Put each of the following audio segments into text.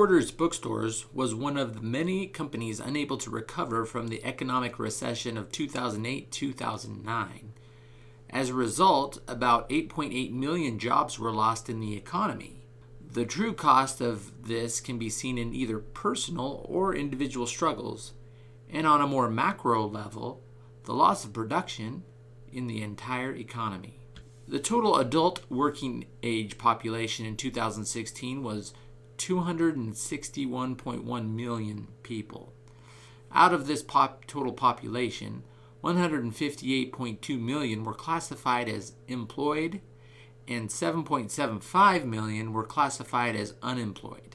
Borders Bookstores was one of the many companies unable to recover from the economic recession of 2008 2009. As a result, about 8.8 million jobs were lost in the economy. The true cost of this can be seen in either personal or individual struggles, and on a more macro level, the loss of production in the entire economy. The total adult working age population in 2016 was 261.1 million people. Out of this pop total population, 158.2 million were classified as employed and 7.75 million were classified as unemployed.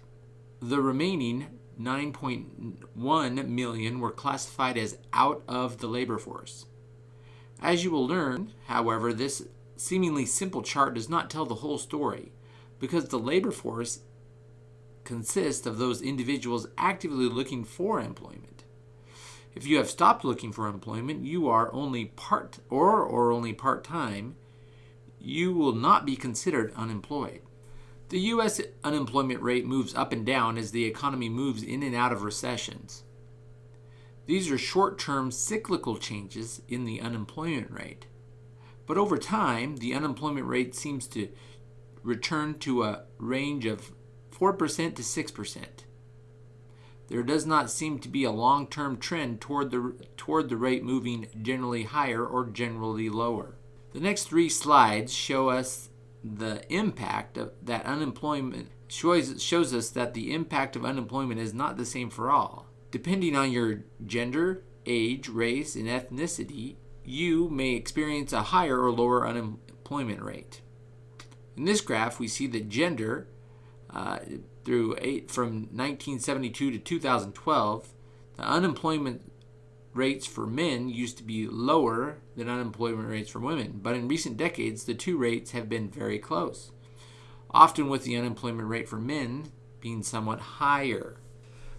The remaining 9.1 million were classified as out of the labor force. As you will learn, however, this seemingly simple chart does not tell the whole story because the labor force consists of those individuals actively looking for employment. If you have stopped looking for employment, you are only part or or only part-time, you will not be considered unemployed. The US unemployment rate moves up and down as the economy moves in and out of recessions. These are short-term cyclical changes in the unemployment rate. But over time, the unemployment rate seems to return to a range of 4% to 6%. There does not seem to be a long-term trend toward the, toward the rate moving generally higher or generally lower. The next three slides show us the impact of that unemployment shows, shows us that the impact of unemployment is not the same for all. Depending on your gender, age, race, and ethnicity, you may experience a higher or lower unemployment rate. In this graph, we see that gender uh, through eight, from 1972 to 2012, the unemployment rates for men used to be lower than unemployment rates for women, but in recent decades, the two rates have been very close, often with the unemployment rate for men being somewhat higher.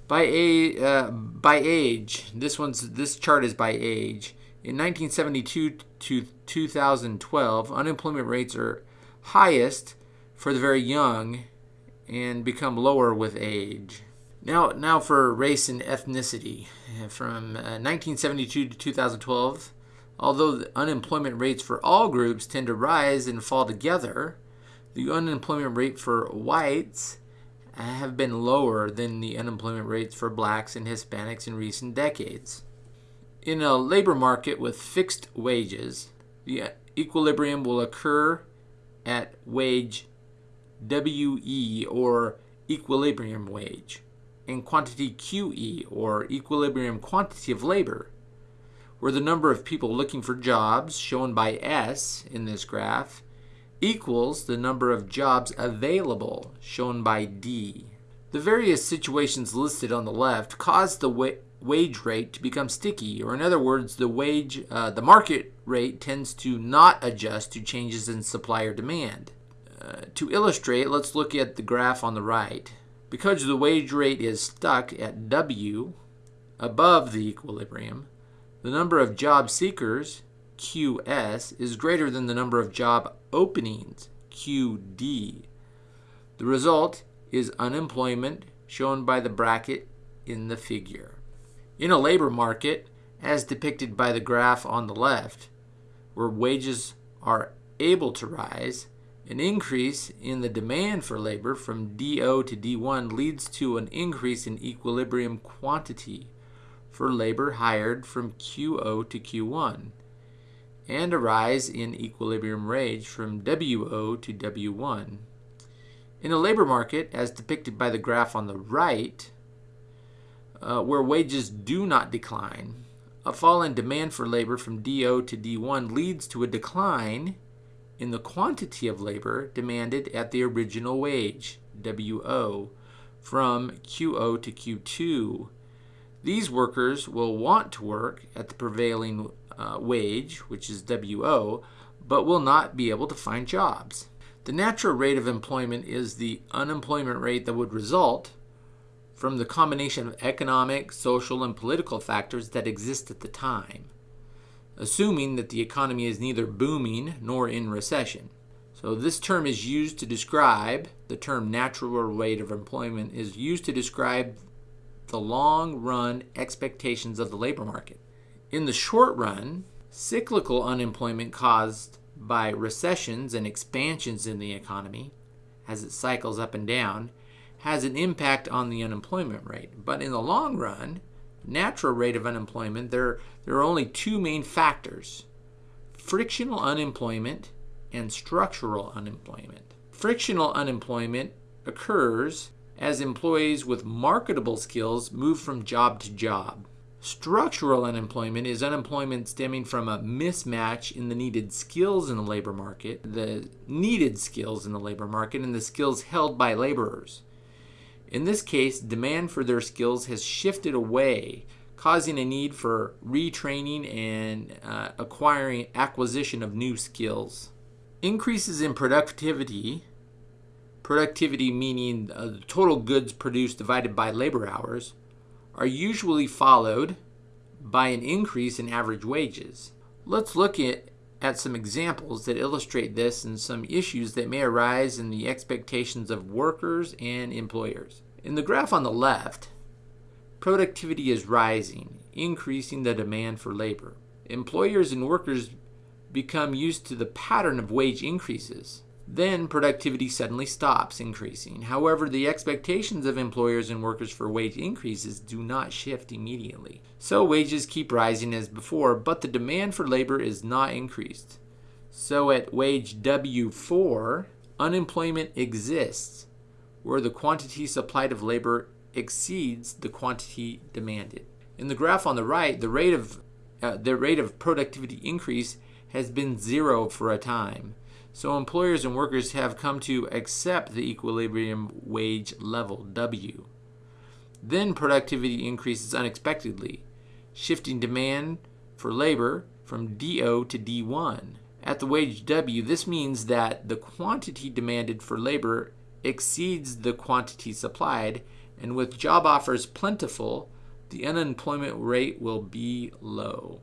By, a, uh, by age, this one's this chart is by age. In 1972 to 2012, unemployment rates are highest for the very young and become lower with age. Now, now for race and ethnicity. From uh, 1972 to 2012, although the unemployment rates for all groups tend to rise and fall together, the unemployment rate for whites have been lower than the unemployment rates for blacks and Hispanics in recent decades. In a labor market with fixed wages, the equilibrium will occur at wage WE or equilibrium wage and quantity QE or equilibrium quantity of labor, where the number of people looking for jobs, shown by S in this graph, equals the number of jobs available, shown by D. The various situations listed on the left cause the wa wage rate to become sticky, or in other words, the wage, uh, the market rate tends to not adjust to changes in supply or demand. Uh, to illustrate, let's look at the graph on the right. Because the wage rate is stuck at W above the equilibrium, the number of job seekers, QS, is greater than the number of job openings, QD. The result is unemployment shown by the bracket in the figure. In a labor market, as depicted by the graph on the left, where wages are able to rise, an increase in the demand for labor from DO to D1 leads to an increase in equilibrium quantity for labor hired from QO to Q1 and a rise in equilibrium wage from WO to W1. In a labor market, as depicted by the graph on the right, uh, where wages do not decline, a fall in demand for labor from DO to D1 leads to a decline in the quantity of labor demanded at the original wage, WO, from QO to Q2. These workers will want to work at the prevailing uh, wage, which is WO, but will not be able to find jobs. The natural rate of employment is the unemployment rate that would result from the combination of economic, social, and political factors that exist at the time assuming that the economy is neither booming nor in recession. So this term is used to describe, the term natural rate of employment is used to describe the long run expectations of the labor market. In the short run, cyclical unemployment caused by recessions and expansions in the economy, as it cycles up and down, has an impact on the unemployment rate. But in the long run, natural rate of unemployment, there, there are only two main factors frictional unemployment and structural unemployment. Frictional unemployment occurs as employees with marketable skills move from job to job. Structural unemployment is unemployment stemming from a mismatch in the needed skills in the labor market, the needed skills in the labor market, and the skills held by laborers. In this case, demand for their skills has shifted away, causing a need for retraining and uh, acquiring acquisition of new skills. Increases in productivity, productivity meaning uh, the total goods produced divided by labor hours, are usually followed by an increase in average wages. Let's look at, at some examples that illustrate this and some issues that may arise in the expectations of workers and employers. In the graph on the left, productivity is rising, increasing the demand for labor. Employers and workers become used to the pattern of wage increases. Then productivity suddenly stops increasing. However, the expectations of employers and workers for wage increases do not shift immediately. So wages keep rising as before, but the demand for labor is not increased. So at wage W4, unemployment exists where the quantity supplied of labor exceeds the quantity demanded. In the graph on the right, the rate of uh, the rate of productivity increase has been zero for a time. So employers and workers have come to accept the equilibrium wage level, W. Then productivity increases unexpectedly, shifting demand for labor from DO to D1. At the wage W, this means that the quantity demanded for labor exceeds the quantity supplied, and with job offers plentiful, the unemployment rate will be low.